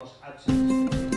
aos atos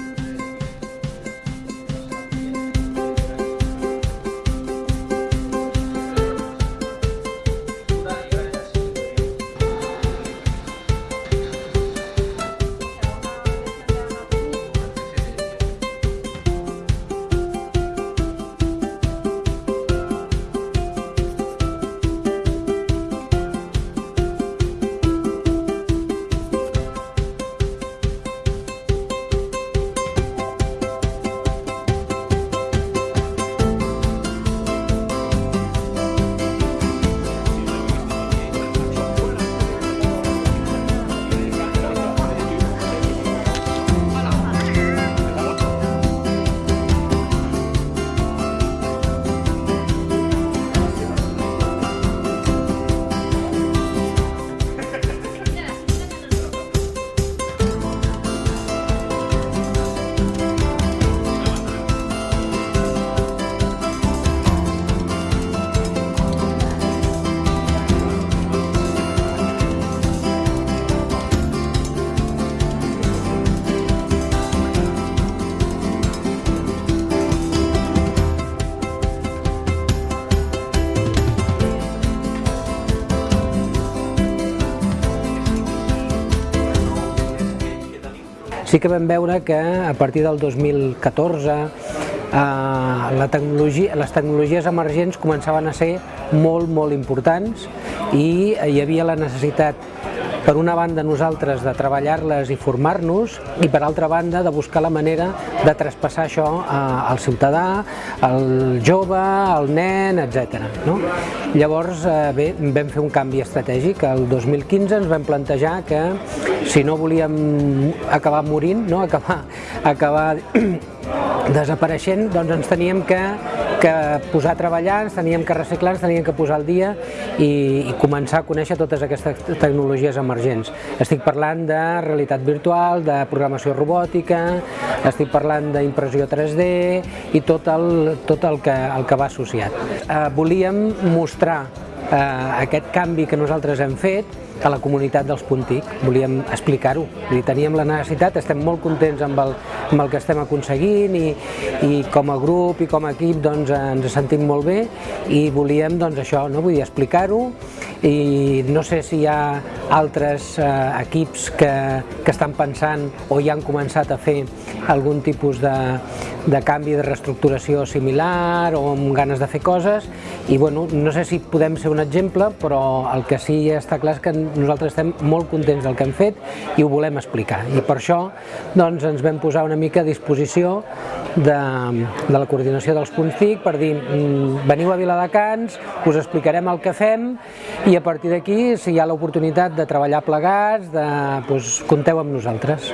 Sí que vam veure que a partir del 2014 eh, la tecnologia, les tecnologies emergents començaven a ser molt, molt importants i hi havia la necessitat per una banda nosaltres de treballar-les i formar-nos i per altra banda de buscar la manera de traspassar això al ciutadà, al jove, al nen, etc. No? Llavors eh, bé, vam fer un canvi estratègic, el 2015 ens vam plantejar que si no volíem acabar morint, no? acabar, acabar desapareixent, doncs ens teníem que, que posar a treballar, ens teníem que reciclar, ens teníem que posar al dia i, i començar a conèixer totes aquestes tecnologies emergents. Estic parlant de realitat virtual, de programació robòtica, estic parlant d'impressió 3D i tot el, tot el, que, el que va associat. Eh, volíem mostrar eh, aquest canvi que nosaltres hem fet a la comunitat dels Puntic, volíem explicar-ho, teníem la necessitat, estem molt contents amb el, amb el que estem aconseguint i, i com a grup i com a equip doncs, ens sentim molt bé i volíem doncs, això, no? vull explicar-ho i no sé si hi ha altres eh, equips que, que estan pensant o ja han començat a fer algun tipus de, de canvi de reestructuració similar o amb ganes de fer coses i bueno, no sé si podem ser un exemple però el que sí està clar és que nosaltres estem molt contents del que hem fet i ho volem explicar i per això doncs, ens vam posar una mica a disposició de, de la coordinació dels punts TIC per dir mm, veniu a Viladecans, us explicarem el que fem i a partir d'aquí si hi ha l'oportunitat de treballar plegats, de, doncs, compteu amb nosaltres.